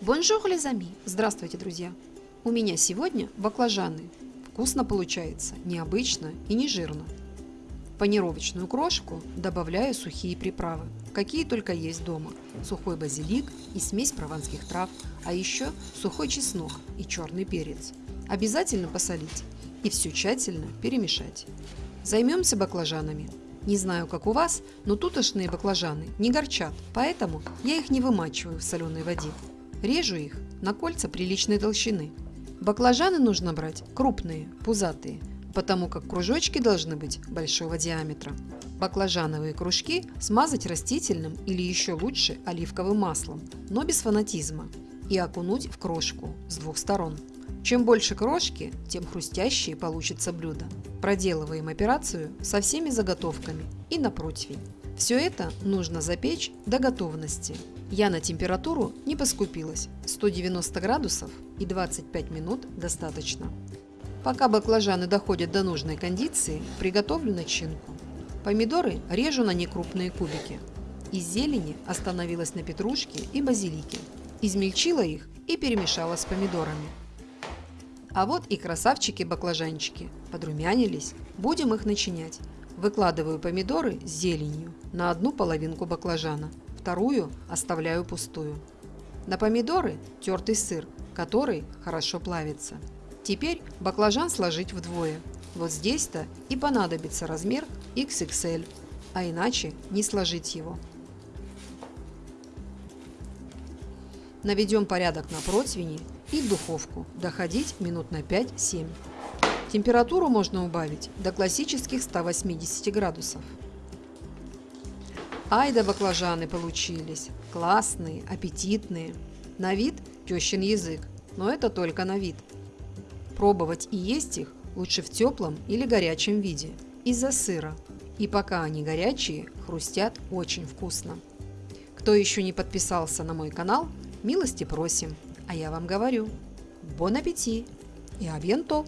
Bonjour, les amis! Здравствуйте, друзья! У меня сегодня баклажаны. Вкусно получается, необычно и не жирно. В панировочную крошку добавляю сухие приправы, какие только есть дома. Сухой базилик и смесь прованских трав, а еще сухой чеснок и черный перец. Обязательно посолить и все тщательно перемешать. Займемся баклажанами. Не знаю, как у вас, но тутошные баклажаны не горчат, поэтому я их не вымачиваю в соленой воде. Режу их на кольца приличной толщины. Баклажаны нужно брать крупные, пузатые, потому как кружочки должны быть большого диаметра. Баклажановые кружки смазать растительным или еще лучше оливковым маслом, но без фанатизма, и окунуть в крошку с двух сторон. Чем больше крошки, тем хрустящее получится блюдо. Проделываем операцию со всеми заготовками и на противень. Все это нужно запечь до готовности. Я на температуру не поскупилась. 190 градусов и 25 минут достаточно. Пока баклажаны доходят до нужной кондиции, приготовлю начинку. Помидоры режу на некрупные кубики. Из зелени остановилась на петрушке и базилике. Измельчила их и перемешала с помидорами. А вот и красавчики-баклажанчики. Подрумянились. Будем их начинять. Выкладываю помидоры с зеленью на одну половинку баклажана, вторую оставляю пустую. На помидоры тертый сыр, который хорошо плавится. Теперь баклажан сложить вдвое. Вот здесь-то и понадобится размер XXL, а иначе не сложить его. Наведем порядок на противне и в духовку доходить минут на 5-7. Температуру можно убавить до классических 180 градусов. Ай да баклажаны получились. Классные, аппетитные. На вид тещин язык, но это только на вид. Пробовать и есть их лучше в теплом или горячем виде, из-за сыра. И пока они горячие, хрустят очень вкусно. Кто еще не подписался на мой канал, милости просим. А я вам говорю, бон аппетит и абьянто!